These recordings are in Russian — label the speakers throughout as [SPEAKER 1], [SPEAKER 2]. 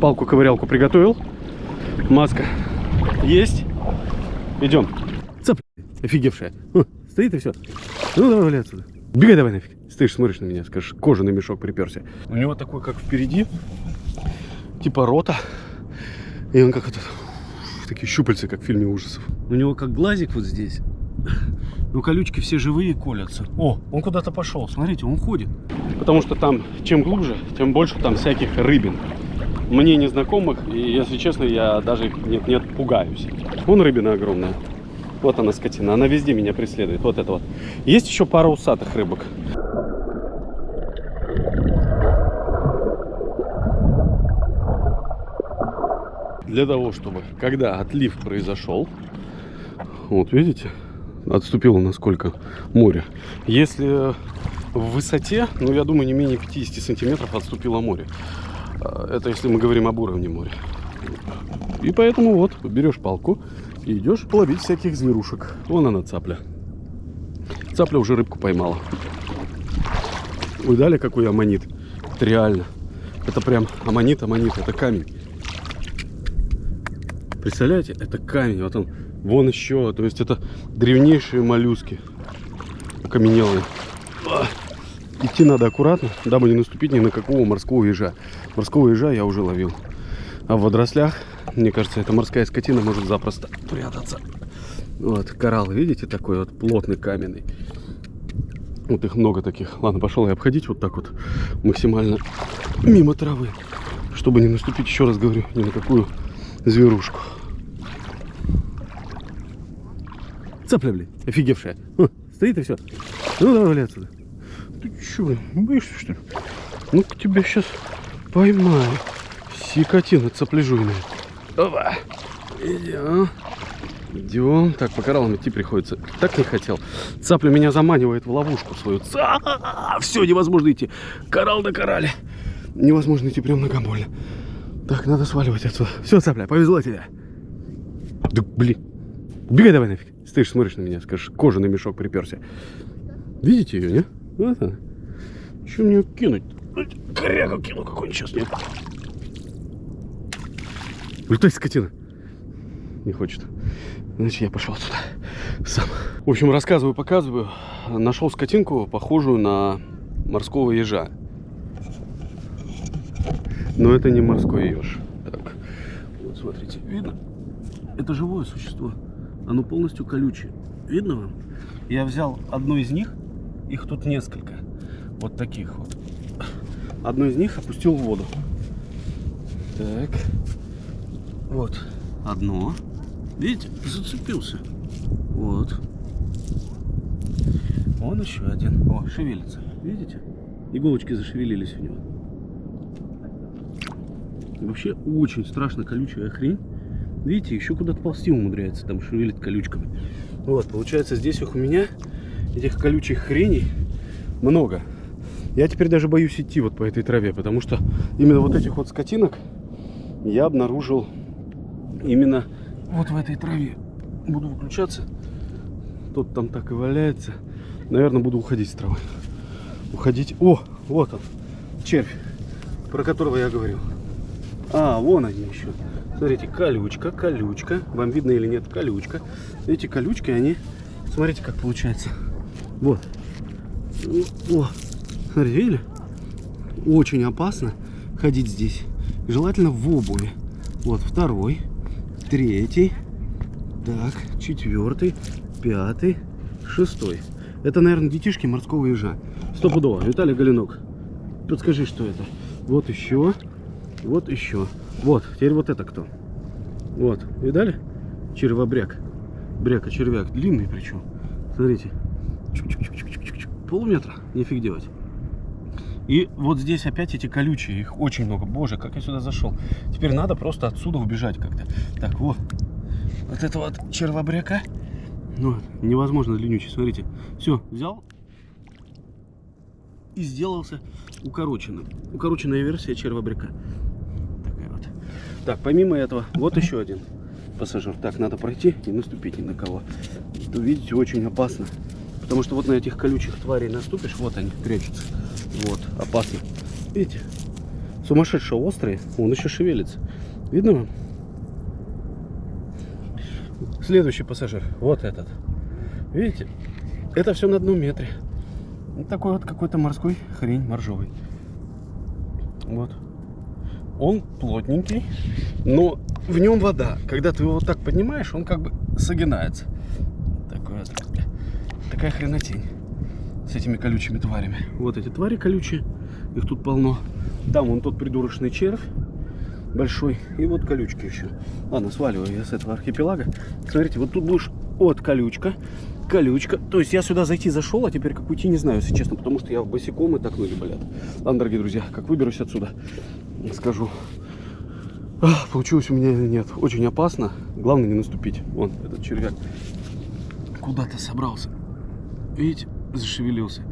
[SPEAKER 1] Палку-ковырялку приготовил. Маска есть. Идем. Цап, офигевшая. О, стоит и все. Ну давай валяй отсюда. Бегай давай нафиг. Стоишь, смотришь на меня, скажешь, кожаный мешок приперся. У него такой, как впереди, типа рота. И он как этот, такие щупальца, как в фильме ужасов. У него как глазик вот здесь. Ну, колючки все живые колятся. О, он куда-то пошел. Смотрите, он ходит. Потому что там, чем глубже, тем больше там всяких рыбин. Мне незнакомых, и, если честно, я даже нет-нет пугаюсь. Вон рыбина огромная. Вот она, скотина. Она везде меня преследует. Вот это вот. Есть еще пара усатых рыбок. Для того, чтобы, когда отлив произошел, вот видите, отступило насколько море. Если в высоте, ну, я думаю, не менее 50 сантиметров отступило море. А, это если мы говорим об уровне моря. И поэтому вот, берешь палку и идешь ловить всяких зверушек. Вон она, цапля. Цапля уже рыбку поймала. Видали, какой аммонит? Это реально. Это прям аммонит, аммонит, это камень. Представляете, это камень. Вот он, вон еще. То есть это древнейшие моллюски. Окаменелые. Идти надо аккуратно, дабы не наступить ни на какого морского ежа. Морского ежа я уже ловил. А в водорослях, мне кажется, эта морская скотина может запросто прятаться. Вот, коралл, видите, такой вот плотный, каменный. Вот их много таких. Ладно, пошел я обходить вот так вот максимально мимо травы. Чтобы не наступить, еще раз говорю, ни на какую зверушку. Цапля, блин, офигевшая. О, стоит и все. Ну, давай валяй отсюда. Ты че, блин, боишься, что ли? Ну-ка тебя сейчас поймаю. Сикотина цапляжуйная. Опа. Идем. Идем. Так, по кораллам идти приходится. Так не хотел. Цапля меня заманивает в ловушку свою. Ца! Все, невозможно идти. Коралл на коралле. Невозможно идти прям ногам больно. Так, надо сваливать отсюда. Все, цапля, повезло тебе. Да, блин. Убегай давай нафиг. Стоишь, смотришь на меня, скажешь, кожаный мешок приперся. Видите ее, не? Вот она. Что мне кинуть? Корягу кину какой-нибудь сейчас, нет? Улетай, скотина. Не хочет. Значит, я пошел отсюда сам. В общем, рассказываю, показываю. Нашел скотинку, похожую на морского ежа. Но это не морской еж. Так, вот смотрите, видно? Это живое существо. Оно полностью колючее. Видно вам? Я взял одну из них, их тут несколько. Вот таких вот. Одну из них опустил в воду. Так. Вот. Одно. Видите, зацепился. Вот. Вон еще один. О, шевелится. Видите? Иголочки зашевелились у него. Вообще очень страшно колючая хрень. Видите, еще куда-то ползти умудряется, там шевелит колючками. Вот, получается, здесь их у меня, этих колючих хреней, много. Я теперь даже боюсь идти вот по этой траве, потому что именно вот этих вот скотинок я обнаружил именно вот в этой траве. Буду выключаться. Тот там так и валяется. Наверное, буду уходить с травы. Уходить. О, вот он, червь, про которого я говорил. А, вон они еще. Смотрите, колючка, колючка. Вам видно или нет, колючка. Эти колючки, они, смотрите, как получается. Вот. О, смотрите, видели? Очень опасно ходить здесь. Желательно в обуви. Вот второй, третий, так, четвертый, пятый, шестой. Это, наверное, детишки морского ежа. Стопудово. Виталий Галинок, подскажи, что это. Вот еще. Вот еще. Вот, теперь вот это кто? Вот, видали? Червобряк. Бряка, червяк. Длинный причем. Смотрите. Полметра. Нифиг делать. И вот здесь опять эти колючие. Их очень много. Боже, как я сюда зашел. Теперь надо просто отсюда убежать как-то. Так, вот. Вот это вот червобряка. Ну, невозможно длиннючий. Смотрите. Все, взял и сделался укороченным. Укороченная версия червобряка. Так, помимо этого, вот еще один пассажир. Так, надо пройти и наступить ни на кого. То, видите, очень опасно. Потому что вот на этих колючих тварей наступишь, вот они прячутся. Вот, опасно. Видите? сумасшедше острые. Он еще шевелится. Видно вам? Следующий пассажир. Вот этот. Видите? Это все на одном метре. Вот такой вот какой-то морской хрень моржовый. Вот. Он плотненький, но в нем вода. Когда ты его вот так поднимаешь, он как бы согинается. Такая хренотень с этими колючими тварями. Вот эти твари колючие, их тут полно. Там вон тот придурочный червь большой. И вот колючки еще. Ладно, сваливаю я с этого архипелага. Смотрите, вот тут будешь от колючка, колючка. То есть я сюда зайти зашел, а теперь как уйти не знаю, если честно, потому что я босиком и так ноги болят. Ладно, дорогие друзья, как выберусь отсюда, скажу. Ах, получилось у меня или нет. Очень опасно. Главное не наступить. Вон, этот червяк куда-то собрался. Видите, зашевелился.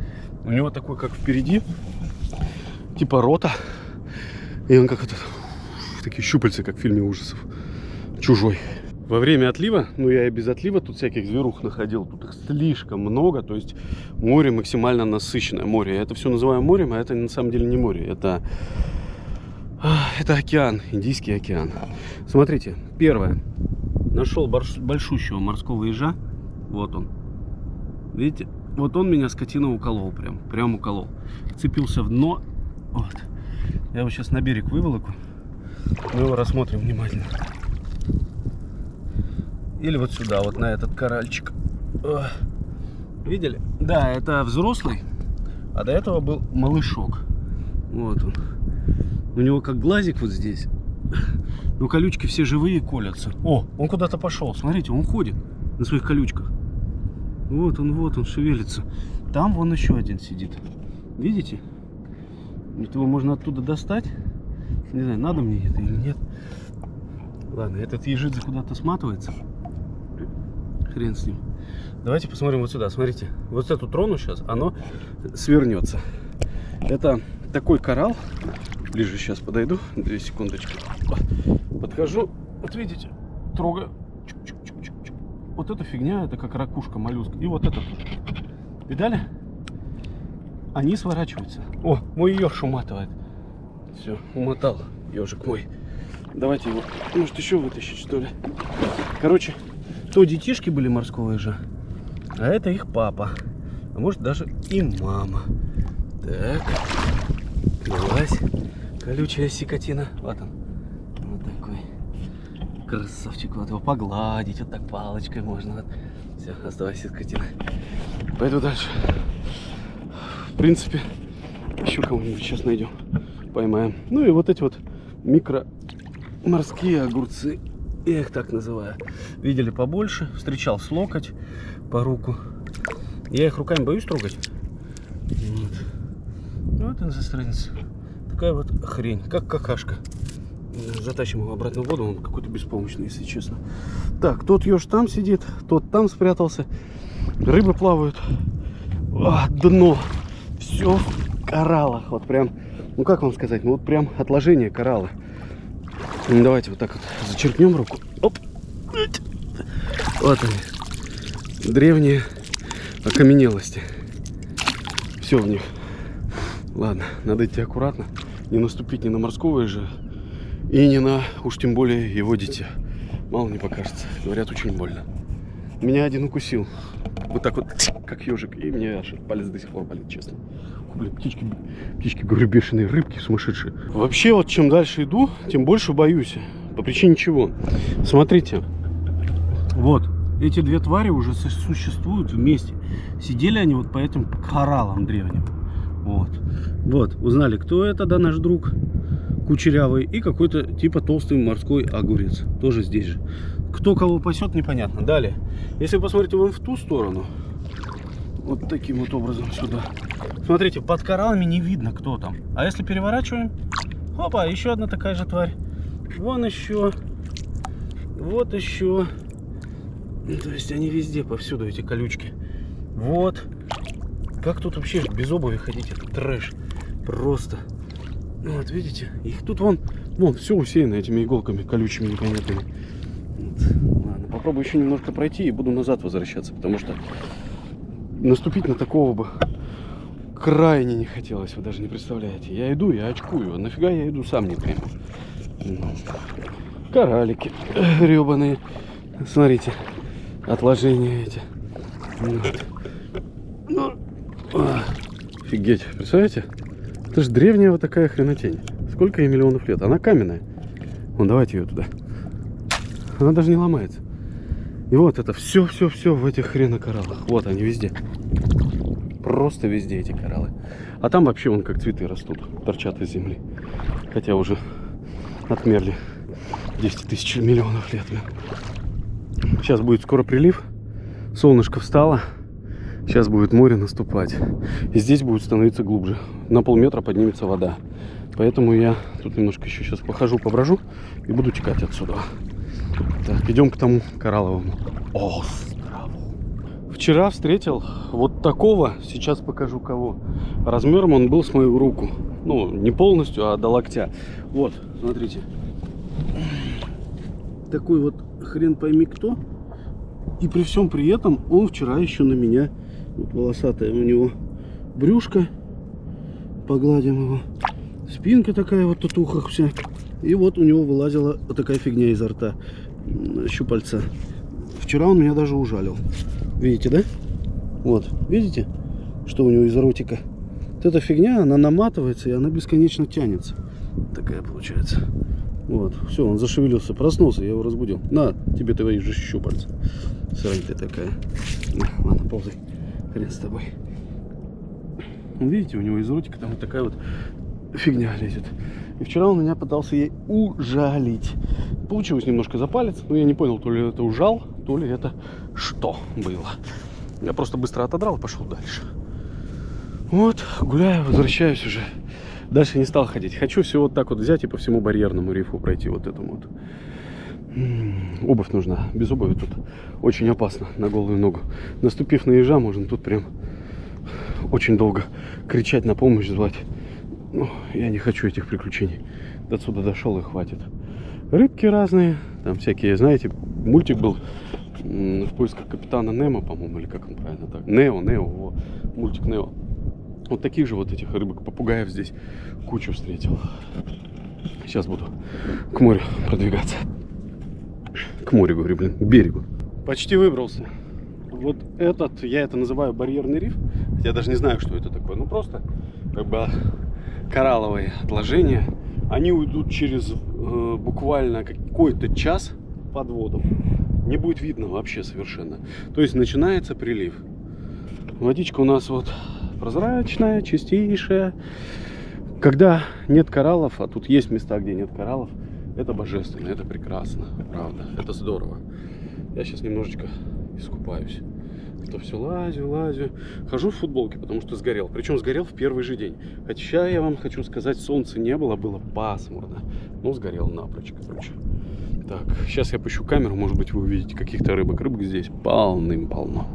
[SPEAKER 1] У него такой, как впереди, типа рота. И он как этот, такие щупальца, как в фильме ужасов. Чужой. Во время отлива, ну я и без отлива тут всяких зверух находил, тут их слишком много, то есть море максимально насыщенное море. Я это все называю морем, а это на самом деле не море, это, это океан, Индийский океан. Смотрите, первое, нашел большущего морского ежа, вот он, видите, вот он меня скотина уколол прям, прям уколол, цепился в дно, вот. Я его сейчас на берег выволоку, мы его рассмотрим внимательно. Или вот сюда, вот на этот коральчик. Видели? Да, это взрослый, а до этого был малышок. Вот он. У него как глазик вот здесь. Но колючки все живые колятся. О, он куда-то пошел. Смотрите, он ходит на своих колючках. Вот он, вот он шевелится. Там вон еще один сидит. Видите? Его можно оттуда достать. Не знаю, надо мне это или нет. Ладно, этот ежидзе куда-то сматывается хрен с ним. Давайте посмотрим вот сюда. Смотрите, вот эту трону сейчас, оно свернется. Это такой коралл. Ближе сейчас подойду. Две секундочки. Подхожу. Вот видите, трогаю. Вот эта фигня, это как ракушка, моллюск. И вот это. Видали? Они сворачиваются. О, мой еж уматывает. Все, умотал ежик мой. Давайте его, может, еще вытащить, что ли. Короче, то детишки были морского ежа, а это их папа. А может даже и мама. Так, вылазь, колючая сикотина. Вот он, красавчик. Вот его погладить, вот так палочкой можно. Вот. Все, оставайся, скотина. Пойду дальше. В принципе, еще кого-нибудь сейчас найдем, поймаем. Ну и вот эти вот микро морские огурцы я их так называю. Видели побольше, встречал с локоть по руку. Я их руками боюсь трогать. Вот, вот он засранец. Такая вот хрень, как какашка. Затащим его обратно в воду, он какой-то беспомощный, если честно. Так, тот еж там сидит, тот там спрятался. Рыбы плавают. А, дно. Все в кораллах. Вот прям, ну как вам сказать, ну вот прям отложение коралла. Ну, давайте вот так вот зачерпнем руку. Оп. Вот они. Древние окаменелости. Все в них. Ладно, надо идти аккуратно. Не наступить ни на морского же и не на, уж тем более, его дитя. Мало не покажется. Говорят, очень больно. Меня один укусил. Вот так вот, как ежик. И мне аж палец до сих пор болит, честно блин, птички, птички, говорю, бешеные рыбки сумасшедшие. Вообще, вот чем дальше иду, тем больше боюсь. По причине чего? Смотрите. Вот, эти две твари уже существуют вместе. Сидели они вот по этим кораллам древним. Вот. Вот, узнали, кто это, да, наш друг кучерявый. И какой-то типа толстый морской огурец. Тоже здесь же. Кто кого пасет, непонятно. Далее, если вы посмотрите вон в ту сторону, вот таким вот образом сюда. Смотрите, под кораллами не видно, кто там. А если переворачиваем, опа, еще одна такая же тварь. Вон еще, вот еще. Ну, то есть они везде, повсюду эти колючки. Вот. Как тут вообще без обуви ходить? Это трэш. Просто. Вот, видите? Их тут вон, вон, все усеяно этими иголками колючими непонятными. Вот. Ладно, попробую еще немножко пройти и буду назад возвращаться, потому что наступить на такого бы крайне не хотелось, вы даже не представляете. Я иду, я очкую. А нафига я иду, сам не пойму. Ну, коралики гребаные. Смотрите, отложения эти. Вот. Ну, а, офигеть, представляете? Это же древняя вот такая хренотень. Сколько ей миллионов лет? Она каменная. Вон, давайте ее туда. Она даже не ломается. И вот это все-все-все в этих хренокораллах. Вот они везде. Просто везде эти кораллы. А там вообще вон как цветы растут, торчат из земли. Хотя уже отмерли 10 тысяч миллионов лет. Сейчас будет скоро прилив. Солнышко встало. Сейчас будет море наступать. И здесь будет становиться глубже. На полметра поднимется вода. Поэтому я тут немножко еще сейчас похожу, поброжу и буду текать отсюда. Так, идем к тому коралловому острову. Вчера встретил вот такого, сейчас покажу кого. Размером он был с мою руку. Ну, не полностью, а до локтя. Вот, смотрите. Такой вот хрен пойми кто. И при всем при этом он вчера еще на меня, вот волосатая у него брюшко, погладим его. Спинка такая вот татухах вся. И вот у него вылазила вот такая фигня изо рта, щупальца. Вчера он меня даже ужалил. Видите, да? Вот, видите, что у него из ротика? Вот эта фигня, она наматывается и она бесконечно тянется. Такая получается. Вот, все, он зашевелился, проснулся, я его разбудил. На, тебе твои же щупальца. Срань ты такая. Ладно, ползай. Хрен с тобой. Видите, у него из ротика там вот такая вот фигня лезет. И вчера он меня пытался ей ужалить. Получилось немножко за палец, но я не понял, то ли это ужал, то ли это что было. Я просто быстро отодрал и пошел дальше. Вот, гуляю, возвращаюсь уже. Дальше не стал ходить. Хочу все вот так вот взять и по всему барьерному рифу пройти вот этому вот. Обувь нужна. Без обуви тут очень опасно на голую ногу. Наступив на ежа, можно тут прям очень долго кричать на помощь, звать. Ну, я не хочу этих приключений. До отсюда дошел и хватит. Рыбки разные, там всякие, знаете, мультик был в поисках капитана Немо, по-моему, или как он правильно так? Нео, Нео, во, мультик Нео. Вот таких же вот этих рыбок, попугаев здесь кучу встретил. Сейчас буду к морю продвигаться. К морю, говорю, блин, к берегу. Почти выбрался. Вот этот, я это называю барьерный риф. Я даже не знаю, что это такое. Ну, просто как бы коралловые отложения, они уйдут через э, буквально какой-то час под воду. Не будет видно вообще совершенно. То есть начинается прилив. Водичка у нас вот прозрачная, чистейшая. Когда нет кораллов, а тут есть места, где нет кораллов, это божественно, это прекрасно, правда, это здорово. Я сейчас немножечко искупаюсь то все лазю, лазю. Хожу в футболке, потому что сгорел. Причем сгорел в первый же день. Хотя я вам хочу сказать, солнца не было, было пасмурно. Но сгорел напрочь, короче. Так, сейчас я пущу камеру, может быть вы увидите каких-то рыбок. Рыбок здесь полным-полно.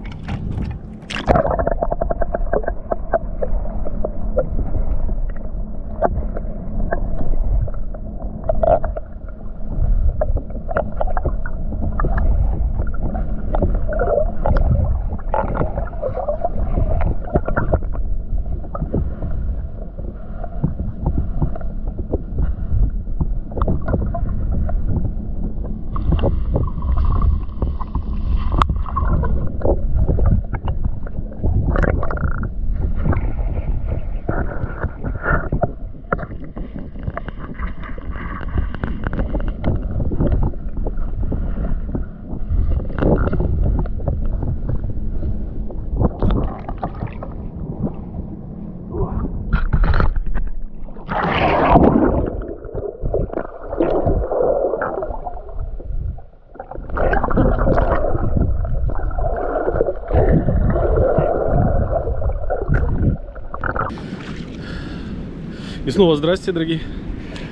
[SPEAKER 1] И снова здрасте, дорогие.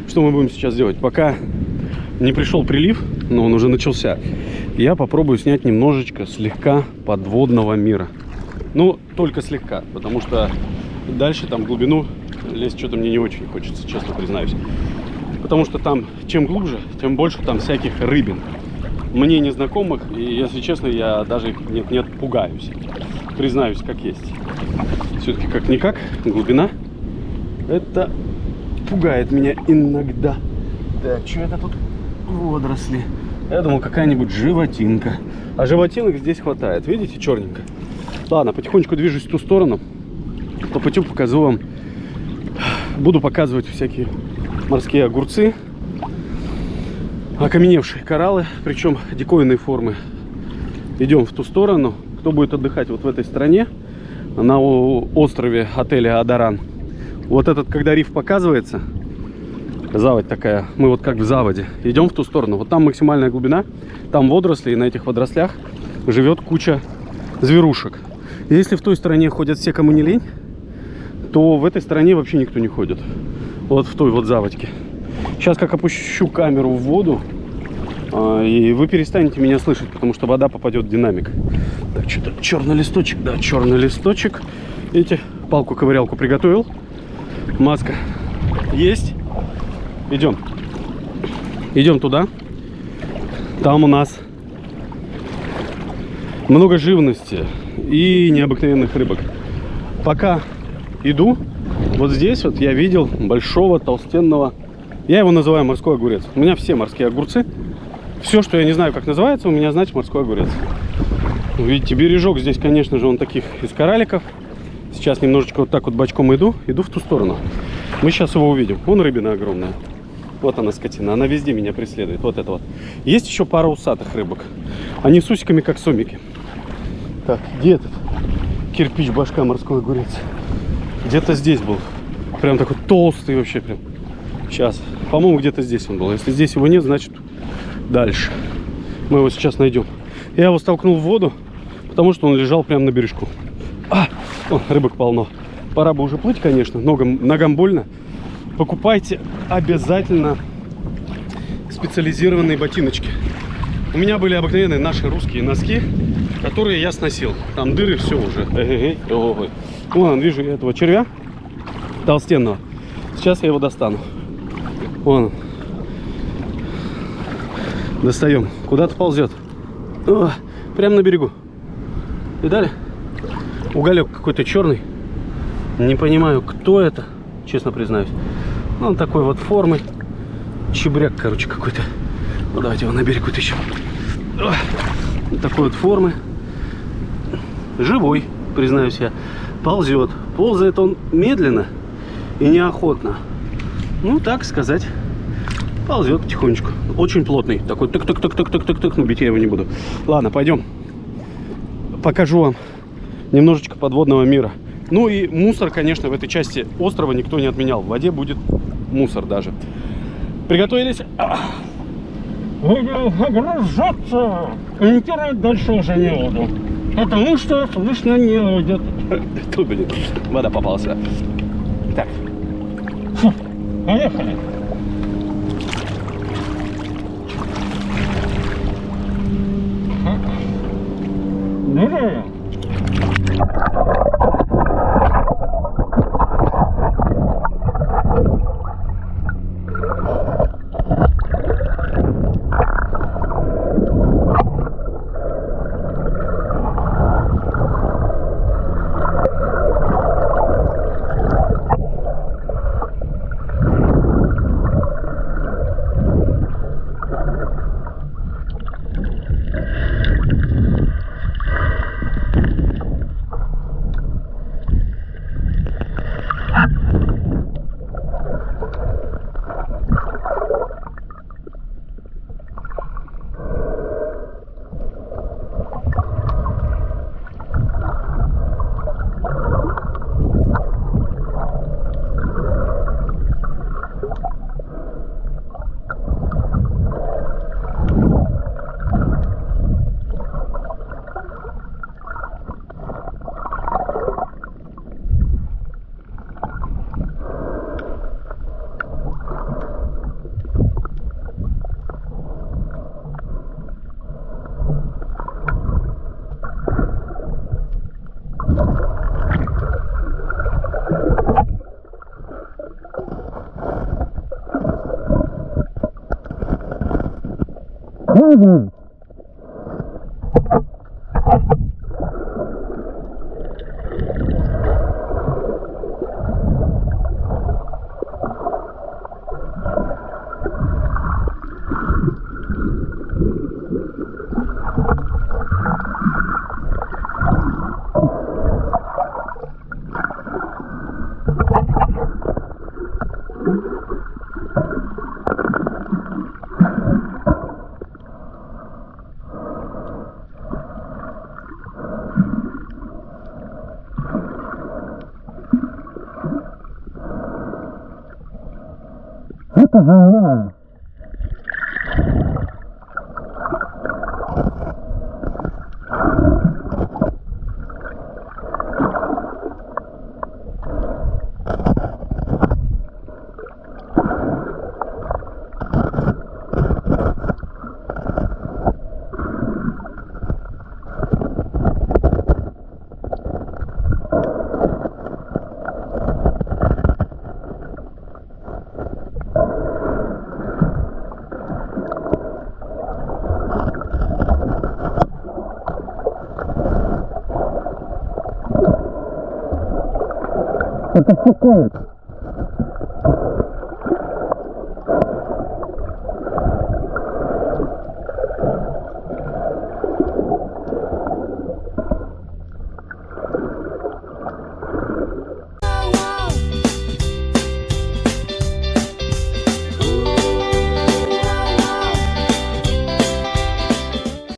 [SPEAKER 1] Что мы будем сейчас делать? Пока не пришел прилив, но он уже начался, я попробую снять немножечко, слегка подводного мира. Ну, только слегка, потому что дальше там глубину лезть что-то мне не очень хочется, честно признаюсь. Потому что там, чем глубже, тем больше там всяких рыбин. Мне незнакомых, и, если честно, я даже нет-нет пугаюсь. признаюсь, как есть. Все-таки как-никак, глубина. Это пугает меня иногда. Так, что это тут? Водоросли. Я думал, какая-нибудь животинка. А животинок здесь хватает. Видите, черненько. Ладно, потихонечку движусь в ту сторону. По пути покажу вам. Буду показывать всякие морские огурцы. Окаменевшие кораллы, причем диковинные формы. Идем в ту сторону. Кто будет отдыхать вот в этой стране, на острове отеля Адаран. Вот этот, когда риф показывается, заводь такая, мы вот как в заводе, идем в ту сторону. Вот там максимальная глубина, там водоросли, и на этих водорослях живет куча зверушек. Если в той стороне ходят все, кому не лень, то в этой стороне вообще никто не ходит. Вот в той вот заводьке. Сейчас как опущу камеру в воду, а, и вы перестанете меня слышать, потому что вода попадет в динамик. Так, что-то черный листочек, да, черный листочек. Видите, палку-ковырялку приготовил. Маска есть. Идем. Идем туда. Там у нас много живности и необыкновенных рыбок. Пока иду, вот здесь вот я видел большого толстенного, я его называю морской огурец. У меня все морские огурцы. Все, что я не знаю, как называется, у меня, значит, морской огурец. Видите, бережок здесь, конечно же, он таких из кораликов. Сейчас немножечко вот так вот бочком иду, иду в ту сторону. Мы сейчас его увидим. Вон рыбина огромная. Вот она, скотина. Она везде меня преследует. Вот это вот. Есть еще пара усатых рыбок. Они с усиками, как сомики. Так, где этот кирпич башка морской огурец? Где-то здесь был. Прям такой толстый вообще прям. Сейчас. По-моему, где-то здесь он был. Если здесь его нет, значит дальше. Мы его сейчас найдем. Я его столкнул в воду, потому что он лежал прямо на бережку. А, о, рыбок полно. Пора бы уже плыть, конечно. Ногам, ногам больно покупайте обязательно специализированные ботиночки. У меня были обыкновенные наши русские носки, которые я сносил. Там дыры, все уже. Эй. Вон, вижу я этого червя толстенного. Сейчас я его достану. Вон. Достаем. Куда-то ползет. О, прямо на берегу. Видали? Уголек какой-то черный. Не понимаю, кто это, честно признаюсь. Ну, он такой вот формы. Чебряк, короче, какой-то. Ну, давайте его на берег вытащим. Такой вот формы. Живой, признаюсь я. Ползет. Ползает он медленно и неохотно. Ну, так сказать. Ползет потихонечку. Очень плотный. Такой тык-тык-тык-тык-тык-тык. Ну, бить я его не буду. Ладно, пойдем. Покажу вам немножечко подводного мира. Ну и мусор, конечно, в этой части острова никто не отменял. В воде будет мусор даже. Приготовились?
[SPEAKER 2] Огружаться! Комментировать дальше уже не буду. Потому что слышно не будет.
[SPEAKER 1] Тут, блин, вода попался. Так.
[SPEAKER 2] Фу, поехали. Ну-ну. boom. ajá, ajá. Это какое?